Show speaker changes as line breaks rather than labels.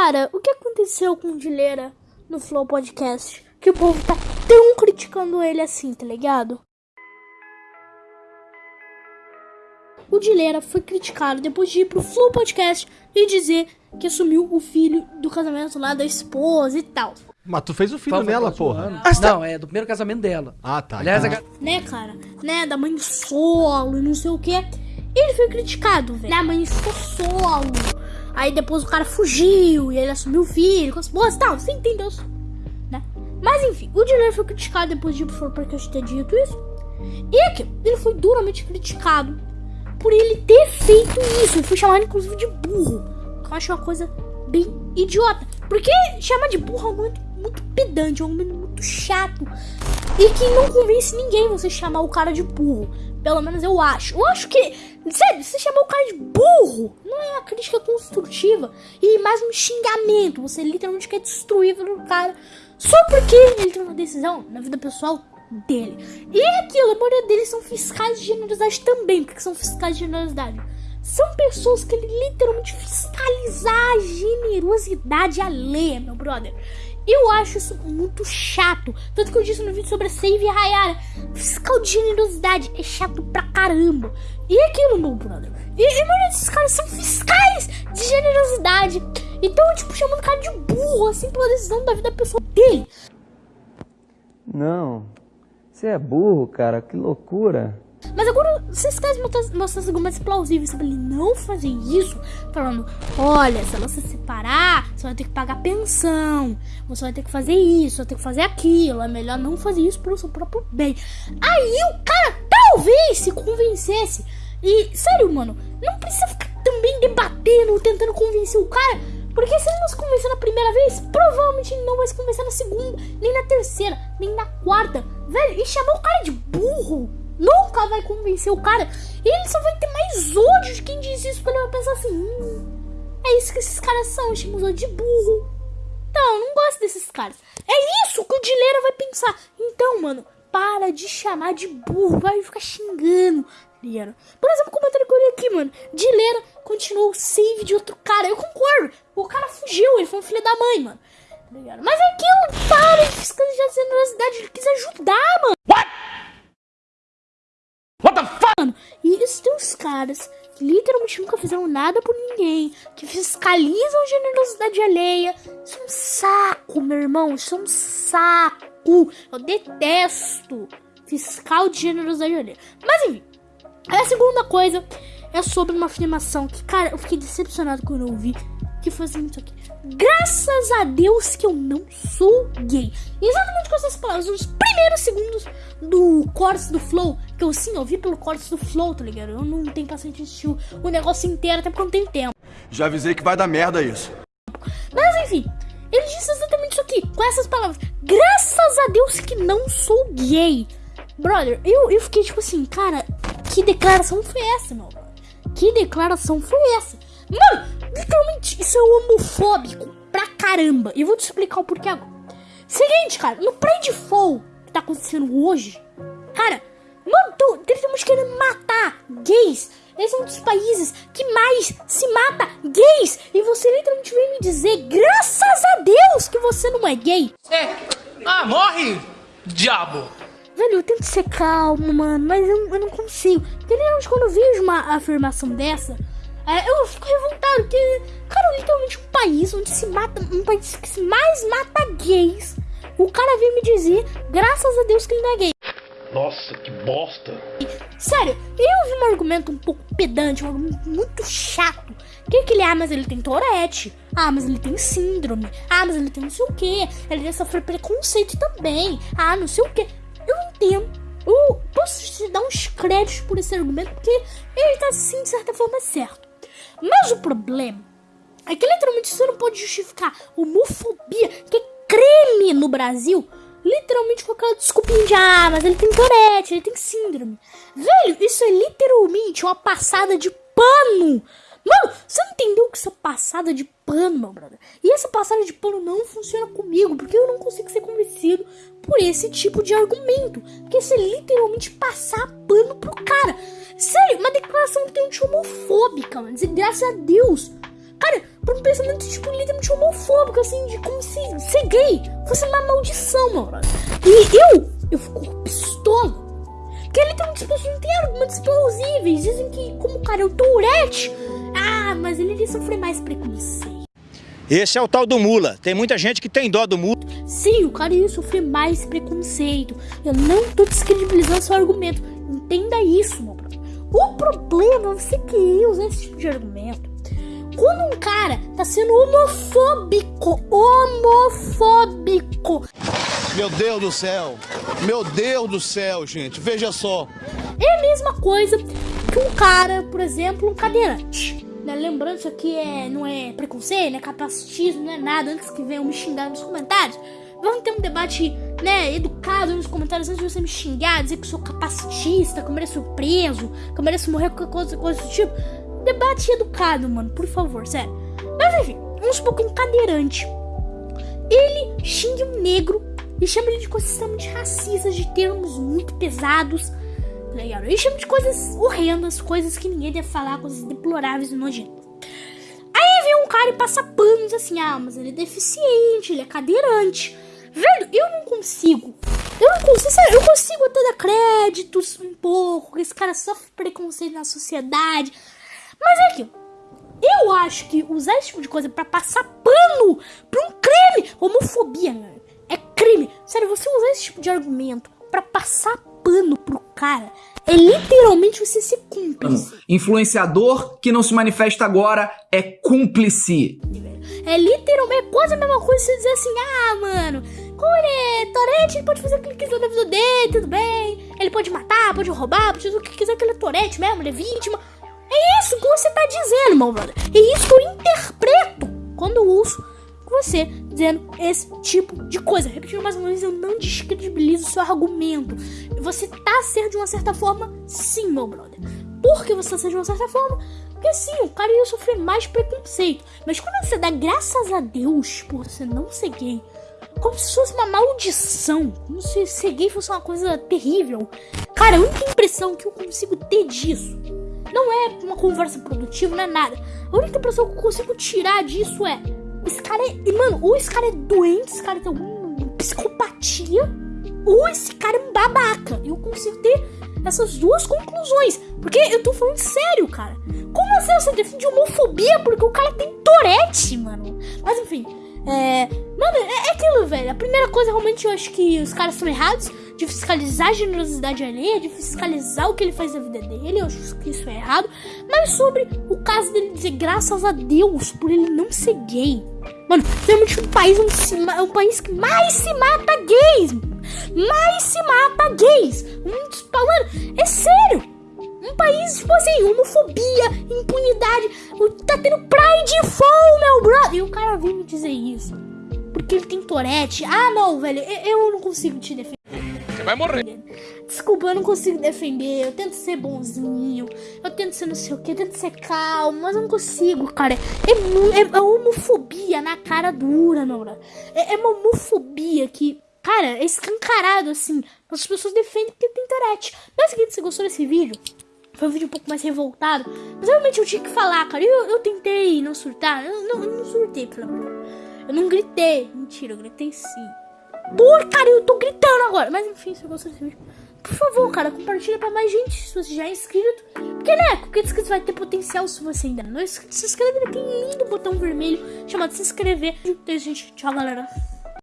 Cara, o que aconteceu com o Dileira no Flow Podcast? Que o povo tá tão criticando ele assim, tá ligado? O Dileira foi criticado depois de ir pro Flow Podcast e dizer que assumiu o filho do casamento lá da esposa e tal.
Mas tu fez o filho
Fala,
nela, porra. Ah, tá-
Não, é do primeiro casamento dela.
Ah, tá.
Aliás,
então-
a...
né, cara? Né, da mãe solo e não sei o que. Ele foi criticado, velho. A mãe solo. Aí depois o cara fugiu e ele assumiu o filho com as e tal. Você entendeu? Né? Mas enfim, o Dileira foi criticado depois de ir pro podcast ter dito isso. E aqui, ele foi duramente criticado por ele ter feito isso. Ele foi chamado inclusive de burro. Que eu acho uma coisa bem idiota. Porque chamar de burro é muito, muito pedante, é um argumento muito chato. E que não convence ninguém você chamar o cara de burro. Pelo menos eu acho. Eu acho que, sério, você chamar o cara de burro não é uma crítica construtiva. E mais um xingamento. Você literalmente quer destruir o cara só porque ele tem uma decisão na vida pessoal dele. E é aquilo, a maioria deles são fiscais de generosidade também. Porque são fiscais de generosidade. São pessoas que literalmente fiscalizar a generosidade alheia, meu brother. Eu acho isso muito chato. Tanto que eu disse no vídeo sobre a Save e Hayara. Fiscal de generosidade é chato pra caramba. E aquilo, meu brother. E, e mano, esses caras são fiscais de generosidade. Então, tipo, chamando o cara de burro, assim, pela decisão da vida pessoal dele.
Não, você é burro, cara, que loucura.
Mas agora, vocês querem mostrar, os argumentos plausíveis sobre ele não fazer isso? Falando, olha, se ela se separar, você vai ter que pagar pensão, você vai ter que fazer isso, vai ter que fazer aquilo, é melhor não fazer isso pro seu próprio bem. Aí o cara talvez se convencesse. E, sério, mano, não precisa ficar também debatendo, tentando convencer o cara. Porque se ele não se convencer na primeira vez, provavelmente não vai se convencer na segunda, nem na terceira, nem na quarta. Velho, e chamar o cara de burro nunca vai convencer o cara. E ele só vai ter mais ódio de quem diz isso, porque ele vai pensar assim: hum, é isso que esses caras são, chamamos de burro. Eu não gosto desses caras. É isso que o Dileira vai pensar. Então, mano, para de chamar de burro, vai ficar xingando. ligado? Por exemplo, o comentário que eu olhei aqui, mano. Dileira continuou o save de outro cara. Eu concordo. O cara fugiu, ele foi um filho da mãe, mano. Tá? Mas é aquilo, para de fiscalizar a generosidade. Ele quis ajudar, mano. Mano, e isso caras que literalmente nunca fizeram nada por ninguém, que fiscalizam a generosidade alheia. Isso é um saco, meu irmão. Isso é um saco. Eu detesto fiscal de generosidade alheia. Mas enfim, a segunda coisa é sobre uma afirmação que, cara, eu fiquei decepcionado quando eu ouvi. Que foi assim, isso aqui. Graças a Deus que eu não sou gay. Exatamente com essas palavras, nos primeiros segundos do corte do Flow. Que eu sim, eu vi pelo corte do Flow, tá ligado? Eu não tenho paciente de assistir o negócio inteiro, até porque eu não tenho tempo.
Já avisei que vai dar merda isso.
Mas enfim, ele disse exatamente isso aqui, com essas palavras. Graças a Deus que não sou gay. Brother, eu, eu fiquei tipo assim, cara, que declaração foi essa, meu? Que declaração foi essa? Mano, literalmente, isso é homofóbico pra caramba. E eu vou te explicar o porquê agora. Seguinte, cara, no Pridefall que tá acontecendo hoje, cara, mano, tô literalmente querendo matar gays. Esse é um dos países que mais se mata gays. E você literalmente vem me dizer, graças a Deus, que você não é gay.
É. Ah, morre, diabo!
Velho, eu tento ser calmo, mano, mas eu, eu não consigo. Porque literalmente quando eu vejo uma afirmação dessa, é, eu fico literalmente um país onde se mata, um país que se mais mata gays, o cara vem me dizer, graças a Deus que ele não é gay.
Nossa, que bosta!
Sério, eu vi um argumento um pouco pedante, um argumento muito chato. Que que ele, ah, mas ele tem Tourette. Ah, mas ele tem síndrome. Ah, mas ele tem não sei o que. Ele deve sofrer preconceito também. Ah, não sei o que. Eu entendo. Eu posso te dar uns créditos por esse argumento, porque ele tá, sim, de certa forma, certo. Mas o problema que literalmente você não pode justificar homofobia, que é crime no Brasil, literalmente com aquela desculpinha de ah, mas ele tem Tourette, ele tem síndrome. Velho, isso é literalmente uma passada de pano. Mano, você não entendeu que é passada de pano, meu brother? E essa passada de pano não funciona comigo, porque eu não consigo ser convencido por esse tipo de argumento. Porque isso é literalmente passar pano pro cara. Sério, uma declaração literalmente homofóbica, mano. Dizer graças a Deus. Cara, por um pensamento, tipo, literalmente homofóbico, assim, de como se ser gay fosse uma maldição, mano. E eu, eu fico pistola. Porque literalmente as pessoas não têm argumentos plausíveis. Dizem que, como o cara é o Tourette, ah, mas ele iria sofrer mais preconceito.
Esse é o tal do mula. Tem muita gente que tem dó do mula.
Sim, o cara ia sofrer mais preconceito. Eu não tô descredibilizando seu argumento. Entenda isso, meu brother. O problema é você querer usar esse tipo de argumento. Quando um cara tá sendo homofóbico, homofóbico,
Meu Deus do céu! Meu Deus do céu, gente! Veja só!
é a mesma coisa que um cara, por exemplo, um cadeirante. Né? Lembrando, isso aqui é, não é preconceito, não é capacitismo, não é nada. Antes que venham me xingar nos comentários, vamos ter um debate né, educado nos comentários antes de você me xingar, dizer que eu sou capacitista, que eu mereço preso, que eu mereço morrer, qualquer coisa, coisa do tipo. Debate educado, mano, por favor, sério. Mas enfim, vamos supor que cadeirante ele xinga um negro e chama ele de coisas extremamente racistas, de termos muito pesados, tá? Ele chama de coisas horrendas, coisas que ninguém deve falar, coisas deploráveis e nojentas. Aí vem um cara e passa panos assim, ah, mas ele é deficiente, ele é cadeirante. Velho, eu não consigo. Eu não consigo, sério, eu consigo até dar créditos um pouco, esse cara sofre preconceito na sociedade. Mas é aquilo. Eu acho que usar esse tipo de coisa pra passar pano pra um crime, homofobia, mano, é crime. Sério, você usar esse tipo de argumento pra passar pano pro cara é literalmente você ser cúmplice.
Influenciador que não se manifesta agora é cúmplice.
É literalmente é quase a mesma coisa você dizer assim, ah, mano, como ele é Torete, ele pode fazer o que ele quiser na vida dele, tudo bem. Ele pode matar, pode roubar, pode fazer o que quiser que ele é Torete mesmo, ele é vítima. É isso que você tá dizendo, meu brother. É isso que eu interpreto quando uso você dizendo esse tipo de coisa. Repetindo mais uma vez, eu não descredibilizo o seu argumento. Você tá certo de uma certa forma, sim, meu brother. Por que você tá certo de uma certa forma? Porque sim, o cara ia sofrer mais preconceito. Mas quando você dá graças a Deus por você não ser gay, como se fosse uma maldição, como se ser gay fosse uma coisa terrível. Cara, a única impressão que eu consigo ter disso não é uma conversa produtiva, não é nada. A única impressão que eu consigo tirar disso é: esse cara é. e, Mano, ou esse cara é doente, esse cara tem alguma psicopatia, ou esse cara é um babaca. Eu consigo ter essas duas conclusões. Porque eu tô falando sério, cara. Como assim você defende homofobia porque o cara tem torete, mano? Mas enfim. É. Mano, é, é aquilo, velho. A primeira coisa, realmente, eu acho que os caras estão errados de fiscalizar a generosidade alheia, de fiscalizar o que ele faz na vida dele. Eu acho que isso é errado. Mas sobre o caso dele dizer graças a Deus por ele não ser gay. Mano, realmente um país, é um país que mais se mata gays. Mais se mata gays. Um dos, mano, é sério. Um país, tipo assim, homofobia, impunidade. Tá tendo Pride Fall, meu brother. E o cara vem me dizer isso. Porque ele tem torete. Ah, não, velho. Eu, eu não consigo te defender.
Vai morrer.
Desculpa, eu não consigo defender. Eu tento ser bonzinho. Eu tento ser não sei o que. Eu tento ser calmo. Mas eu não consigo, cara. É, é, é homofobia na cara dura, brother. É, é uma homofobia que. Cara, é escancarado assim. As pessoas defendem porque tem torete. Mas seguinte, você gostou desse vídeo? Foi um vídeo um pouco mais revoltado. Mas realmente eu tinha que falar, cara. Eu, eu tentei não surtar. Eu não, eu não surtei, pelo amor. Eu não gritei. Mentira, eu gritei sim. Por cara, eu tô gritando agora. Mas enfim, se você gostou desse vídeo, por favor, cara, compartilha pra mais gente se você já é inscrito. Porque, né, qualquer inscrito vai ter potencial se você ainda não é inscrito. Se inscreve naquele lindo botão vermelho chamado se inscrever. Então, gente, tchau, galera.